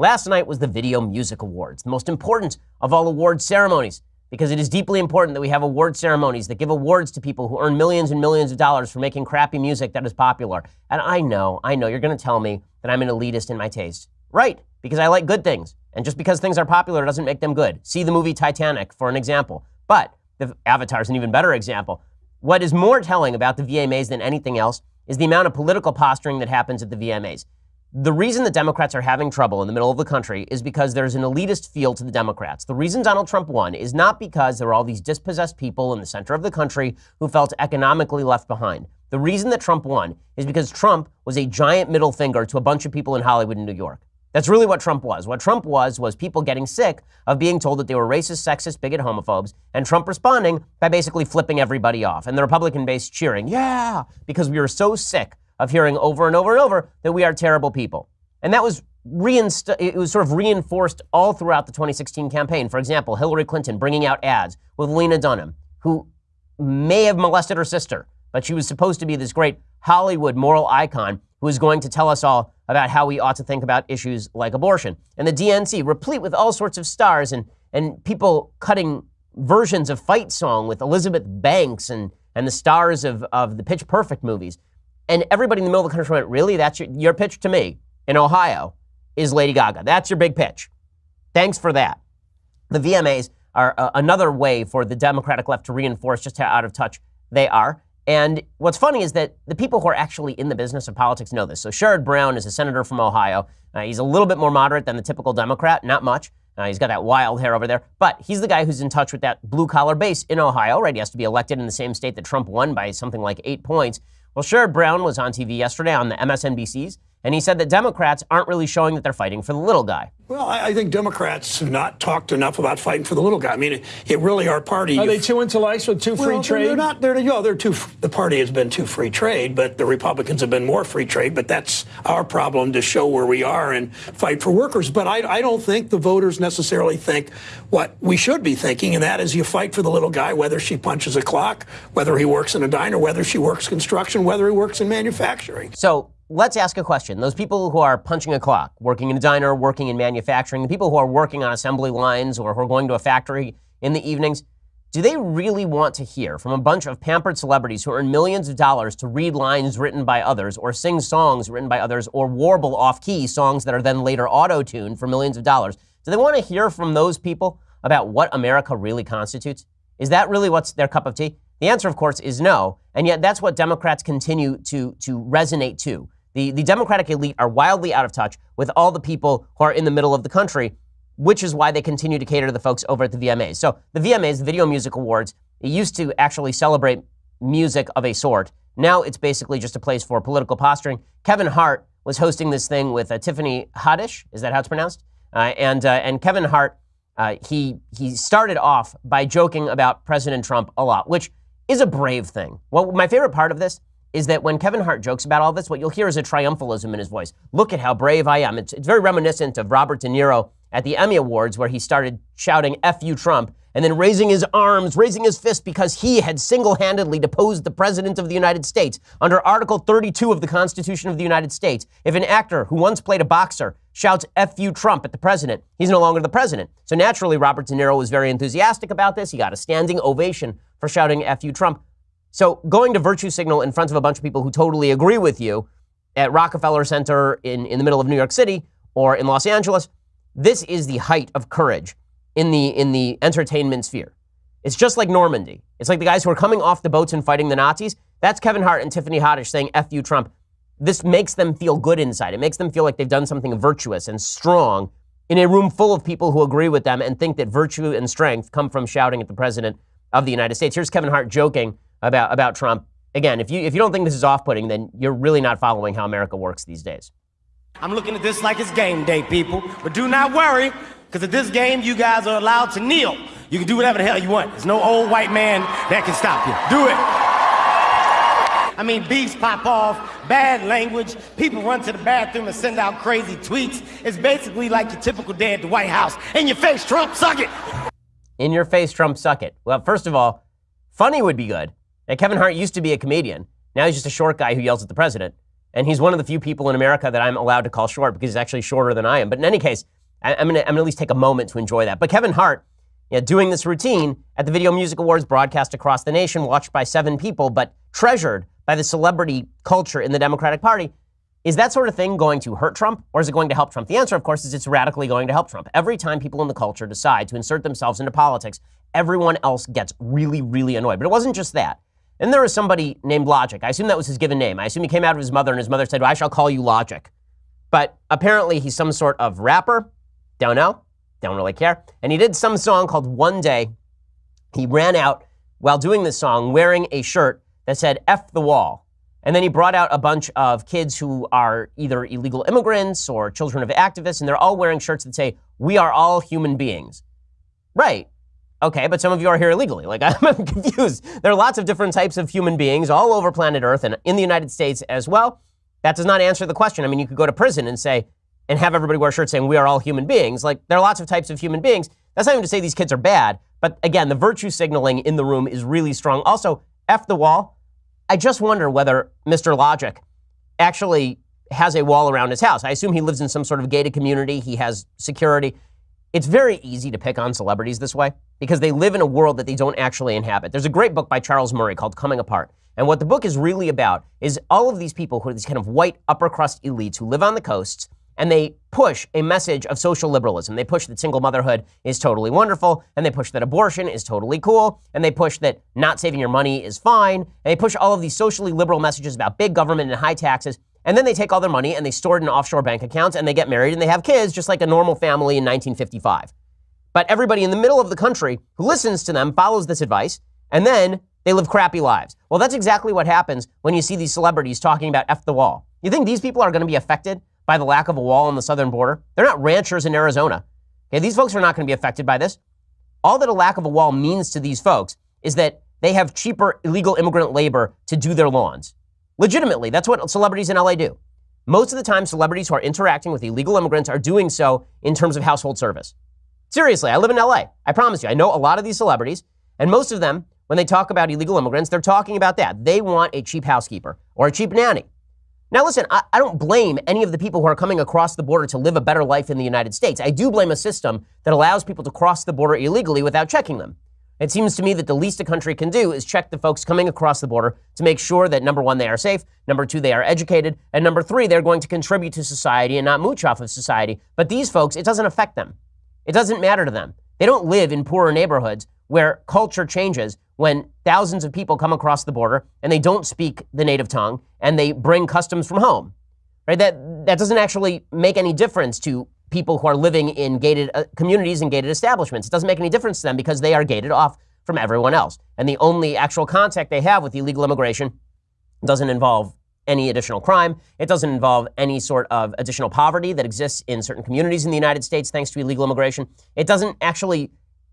Last night was the Video Music Awards, the most important of all award ceremonies, because it is deeply important that we have award ceremonies that give awards to people who earn millions and millions of dollars for making crappy music that is popular. And I know, I know, you're going to tell me that I'm an elitist in my taste. Right, because I like good things. And just because things are popular doesn't make them good. See the movie Titanic for an example. But the Avatar is an even better example. What is more telling about the VMAs than anything else is the amount of political posturing that happens at the VMAs. The reason the Democrats are having trouble in the middle of the country is because there's an elitist feel to the Democrats. The reason Donald Trump won is not because there were all these dispossessed people in the center of the country who felt economically left behind. The reason that Trump won is because Trump was a giant middle finger to a bunch of people in Hollywood and New York. That's really what Trump was. What Trump was was people getting sick of being told that they were racist, sexist, bigot, homophobes, and Trump responding by basically flipping everybody off, and the Republican base cheering, yeah, because we were so sick of hearing over and over and over that we are terrible people. And that was reinst- it was sort of reinforced all throughout the 2016 campaign. For example, Hillary Clinton bringing out ads with Lena Dunham, who may have molested her sister, but she was supposed to be this great Hollywood moral icon who is going to tell us all about how we ought to think about issues like abortion. And the DNC, replete with all sorts of stars and, and people cutting versions of Fight Song with Elizabeth Banks and, and the stars of, of the Pitch Perfect movies. And everybody in the middle of the country went, Really? That's your, your pitch to me in Ohio is Lady Gaga. That's your big pitch. Thanks for that. The VMAs are uh, another way for the Democratic left to reinforce just how out of touch they are. And what's funny is that the people who are actually in the business of politics know this. So Sherrod Brown is a senator from Ohio. Uh, he's a little bit more moderate than the typical Democrat, not much. Uh, he's got that wild hair over there, but he's the guy who's in touch with that blue collar base in Ohio, right? He has to be elected in the same state that Trump won by something like eight points. Well, Sherrod Brown was on TV yesterday on the MSNBCs, and he said that Democrats aren't really showing that they're fighting for the little guy. Well, I, think Democrats have not talked enough about fighting for the little guy. I mean, it, it really our party. Are they too intellectual, too free well, trade? They're not. They're, you know, they're too. The party has been too free trade, but the Republicans have been more free trade. But that's our problem to show where we are and fight for workers. But I, I don't think the voters necessarily think what we should be thinking, and that is you fight for the little guy, whether she punches a clock, whether he works in a diner, whether she works construction, whether he works in manufacturing. So let's ask a question. Those people who are punching a clock, working in a diner, working in manufacturing, the people who are working on assembly lines or who are going to a factory in the evenings, do they really want to hear from a bunch of pampered celebrities who earn millions of dollars to read lines written by others or sing songs written by others or warble off key songs that are then later auto tuned for millions of dollars? Do they want to hear from those people about what America really constitutes? Is that really what's their cup of tea? The answer, of course, is no. And yet that's what Democrats continue to, to resonate to. The, the Democratic elite are wildly out of touch with all the people who are in the middle of the country, which is why they continue to cater to the folks over at the VMAs. So the VMAs, the Video Music Awards, it used to actually celebrate music of a sort. Now it's basically just a place for political posturing. Kevin Hart was hosting this thing with uh, Tiffany Haddish. Is that how it's pronounced? Uh, and, uh, and Kevin Hart, uh, he, he started off by joking about President Trump a lot, which is a brave thing. Well, my favorite part of this is that when Kevin Hart jokes about all this, what you'll hear is a triumphalism in his voice. Look at how brave I am. It's, it's very reminiscent of Robert De Niro at the Emmy Awards, where he started shouting, F you, Trump, and then raising his arms, raising his fist because he had single handedly deposed the President of the United States under Article 32 of the Constitution of the United States. If an actor who once played a boxer shouts F you, Trump at the president, he's no longer the president. So naturally, Robert De Niro was very enthusiastic about this. He got a standing ovation for shouting F you, Trump. So going to virtue signal in front of a bunch of people who totally agree with you at Rockefeller Center in, in the middle of New York City or in Los Angeles, this is the height of courage in the in the entertainment sphere. It's just like Normandy. It's like the guys who are coming off the boats and fighting the Nazis. That's Kevin Hart and Tiffany Haddish saying F you Trump. This makes them feel good inside. It makes them feel like they've done something virtuous and strong in a room full of people who agree with them and think that virtue and strength come from shouting at the president of the United States. Here's Kevin Hart joking about, about Trump. Again, if you, if you don't think this is off putting, then you're really not following how America works these days. I'm looking at this like it's game day, people. But do not worry, because at this game, you guys are allowed to kneel. You can do whatever the hell you want. There's no old white man that can stop you. Do it. I mean, beefs pop off, bad language, people run to the bathroom and send out crazy tweets. It's basically like your typical day at the White House. In your face, Trump, suck it. In your face, Trump, suck it. Well, first of all, funny would be good. Now, Kevin Hart used to be a comedian. Now he's just a short guy who yells at the president. And he's one of the few people in America that I'm allowed to call short because he's actually shorter than I am. But in any case, I, am going to at least take a moment to enjoy that. But Kevin Hart, know, doing this routine at the Video Music Awards broadcast across the nation, watched by seven people, but treasured by the celebrity culture in the Democratic Party, is that sort of thing going to hurt Trump or is it going to help Trump? The answer, of course, is it's radically going to help Trump. Every time people in the culture decide to insert themselves into politics, everyone else gets really, really annoyed. But it wasn't just that. And there was somebody named Logic. I assume that was his given name. I assume he came out of his mother and his mother said, well, I shall call you Logic. But apparently he's some sort of rapper. Don't know. Don't really care. And he did some song called One Day. He ran out while doing this song wearing a shirt that said F the Wall. And then he brought out a bunch of kids who are either illegal immigrants or children of activists, and they're all wearing shirts that say, We are all human beings. Right. Okay, but some of you are here illegally. Like, I'm confused. There are lots of different types of human beings all over planet Earth and in the United States as well. That does not answer the question. I mean, you could go to prison and say, and have everybody wear shirts saying, We are all human beings. Like, there are lots of types of human beings. That's not even to say these kids are bad, but again, the virtue signaling in the room is really strong. Also, F the wall. I just wonder whether Mr. Logic actually has a wall around his house. I assume he lives in some sort of gated community. He has security. It's very easy to pick on celebrities this way because they live in a world that they don't actually inhabit. There's a great book by Charles Murray called Coming Apart. And what the book is really about is all of these people who are these kind of white upper crust elites who live on the coasts and they push a message of social liberalism. They push that single motherhood is totally wonderful, and they push that abortion is totally cool, and they push that not saving your money is fine, and they push all of these socially liberal messages about big government and high taxes. And then they take all their money and they store it in offshore bank accounts and they get married and they have kids just like a normal family in 1955. But everybody in the middle of the country who listens to them follows this advice and then they live crappy lives. Well, that's exactly what happens when you see these celebrities talking about F the wall. You think these people are going to be affected by the lack of a wall on the southern border. They're not ranchers in Arizona. Okay, these folks are not going to be affected by this. All that a lack of a wall means to these folks is that they have cheaper illegal immigrant labor to do their lawns. Legitimately, that's what celebrities in LA do. Most of the time, celebrities who are interacting with illegal immigrants are doing so in terms of household service. Seriously, I live in LA. I promise you, I know a lot of these celebrities, and most of them, when they talk about illegal immigrants, they're talking about that. They want a cheap housekeeper or a cheap nanny. Now, listen, I, I, don't blame any of the people who are coming across the border to live a better life in the United States. I do blame a system that allows people to cross the border illegally without checking them. It seems to me that the least a country can do is check the folks coming across the border to make sure that number one, they are safe, number two, they are educated, and number three, they're going to contribute to society and not mooch off of society. But these folks, it doesn't affect them. It doesn't matter to them. They don't live in poorer neighborhoods where culture changes when thousands of people come across the border and they don't speak the native tongue and they bring customs from home. Right? That that doesn't actually make any difference to people who are living in gated uh, communities and gated establishments. It doesn't make any difference to them because they are gated off from everyone else. And the only actual contact they have with illegal immigration doesn't involve any additional crime. It doesn't involve any sort of additional poverty that exists in certain communities in the United States thanks to illegal immigration. It doesn't actually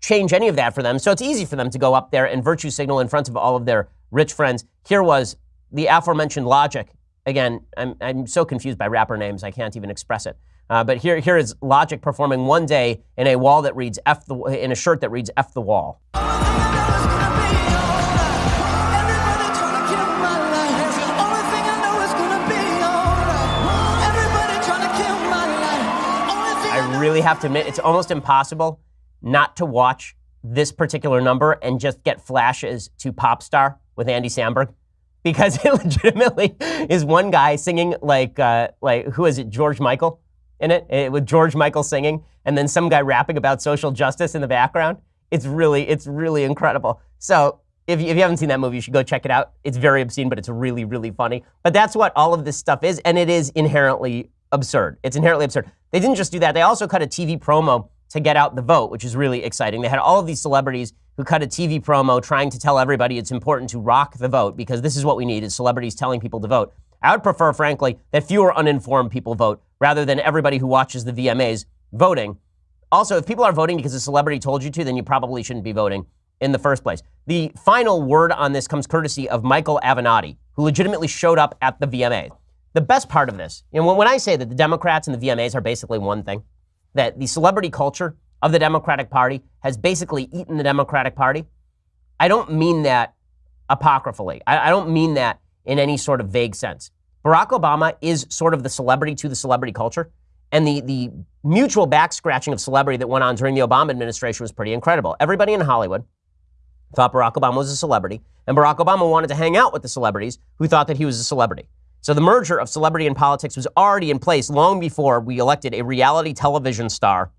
change any of that for them. So it's easy for them to go up there and virtue signal in front of all of their rich friends. Here was the aforementioned logic. Again, I'm, I'm so confused by rapper names, I can't even express it. Uh, but here, here is Logic performing one day in a wall that reads F the, in a shirt that reads F the wall. I really have to admit, it's almost impossible not to watch this particular number and just get flashes to Pop Star with Andy Samberg because it legitimately is one guy singing like uh, like who is it George Michael in it, it with George Michael singing and then some guy rapping about social justice in the background. It's really it's really incredible. So if you, if you haven't seen that movie, you should go check it out. It's very obscene, but it's really really funny. But that's what all of this stuff is, and it is inherently absurd. It's inherently absurd. They didn't just do that; they also cut a TV promo to get out the vote, which is really exciting. They had all of these celebrities who cut a TV promo trying to tell everybody it's important to rock the vote because this is what we need is celebrities telling people to vote. I would prefer, frankly, that fewer uninformed people vote rather than everybody who watches the VMAs voting. Also, if people are voting because a celebrity told you to, then you probably shouldn't be voting in the first place. The final word on this comes courtesy of Michael Avenatti, who legitimately showed up at the VMAs. The best part of this, you know, when I say that the Democrats and the VMAs are basically one thing, that the celebrity culture of the Democratic Party has basically eaten the Democratic Party, I don't mean that apocryphally. I, I don't mean that in any sort of vague sense. Barack Obama is sort of the celebrity to the celebrity culture. And the, the mutual back scratching of celebrity that went on during the Obama administration was pretty incredible. Everybody in Hollywood thought Barack Obama was a celebrity, and Barack Obama wanted to hang out with the celebrities who thought that he was a celebrity. So the merger of celebrity and politics was already in place long before we elected a reality television star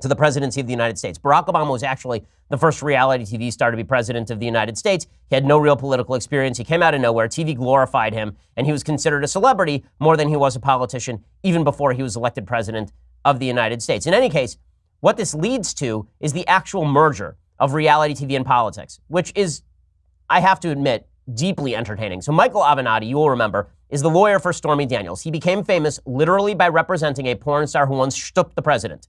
to the presidency of the United States. Barack Obama was actually the first reality TV star to be president of the United States. He had no real political experience. He came out of nowhere. TV glorified him, and he was considered a celebrity more than he was a politician, even before he was elected president of the United States. In any case, what this leads to is the actual merger of reality TV and politics, which is, I have to admit, deeply entertaining. So, Michael Avenatti, you will remember, is the lawyer for Stormy Daniels. He became famous literally by representing a porn star who once stooped the president.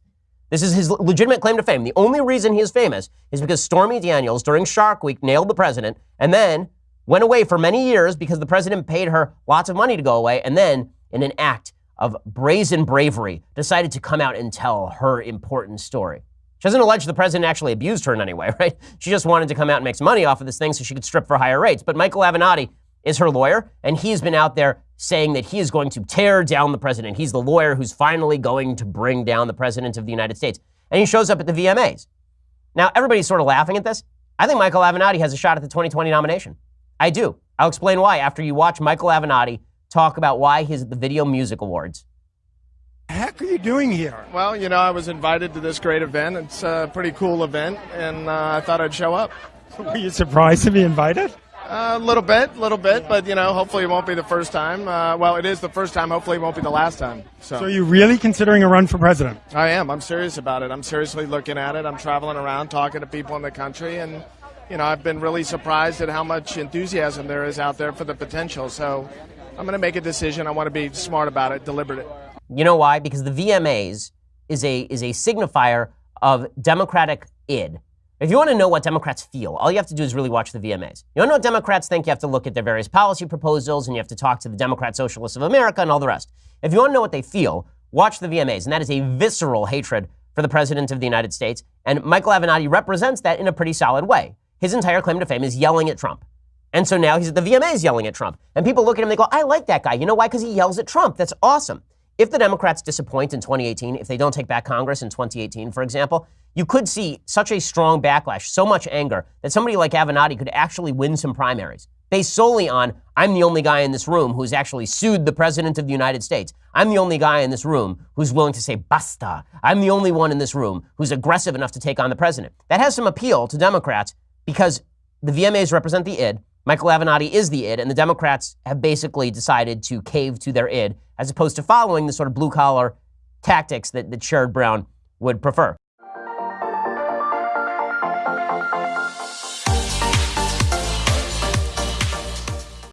This is his legitimate claim to fame. The only reason he is famous is because Stormy Daniels, during Shark Week, nailed the president and then went away for many years because the president paid her lots of money to go away. And then, in an act of brazen bravery, decided to come out and tell her important story. She doesn't allege the president actually abused her in any way, right? She just wanted to come out and make some money off of this thing so she could strip for higher rates. But Michael Avenatti is her lawyer, and he's been out there saying that he is going to tear down the president. He's the lawyer who's finally going to bring down the president of the United States. And he shows up at the VMAs. Now, everybody's sort of laughing at this. I think Michael Avenatti has a shot at the 2020 nomination. I do. I'll explain why after you watch Michael Avenatti talk about why he's at the Video Music Awards. The heck are you doing here? Well, you know, I was invited to this great event. It's a pretty cool event, and uh, I thought I'd show up. Were you surprised to be invited? A uh, little bit, a little bit, but you know, hopefully it won't be the first time. Uh, well, it is the first time. Hopefully it won't be the last time. So. so, are you really considering a run for president? I am. I'm serious about it. I'm seriously looking at it. I'm traveling around, talking to people in the country, and you know, I've been really surprised at how much enthusiasm there is out there for the potential. So, I'm going to make a decision. I want to be smart about it, deliberate. You know why? Because the VMAs is a is a signifier of Democratic id. If you want to know what Democrats feel, all you have to do is really watch the VMAs. You want to know what Democrats think, you have to look at their various policy proposals and you have to talk to the Democrat Socialists of America and all the rest. If you want to know what they feel, watch the VMAs. And that is a visceral hatred for the President of the United States. And Michael Avenatti represents that in a pretty solid way. His entire claim to fame is yelling at Trump. And so now he's at the VMAs yelling at Trump. And people look at him and they go, I like that guy. You know why? Because he yells at Trump. That's awesome. If the Democrats disappoint in 2018, if they don't take back Congress in 2018, for example, you could see such a strong backlash, so much anger, that somebody like Avenatti could actually win some primaries based solely on I'm the only guy in this room who's actually sued the President of the United States. I'm the only guy in this room who's willing to say basta. I'm the only one in this room who's aggressive enough to take on the president. That has some appeal to Democrats because the VMAs represent the id. Michael Avenatti is the id, and the Democrats have basically decided to cave to their id as opposed to following the sort of blue collar tactics that, that Sherrod Brown would prefer.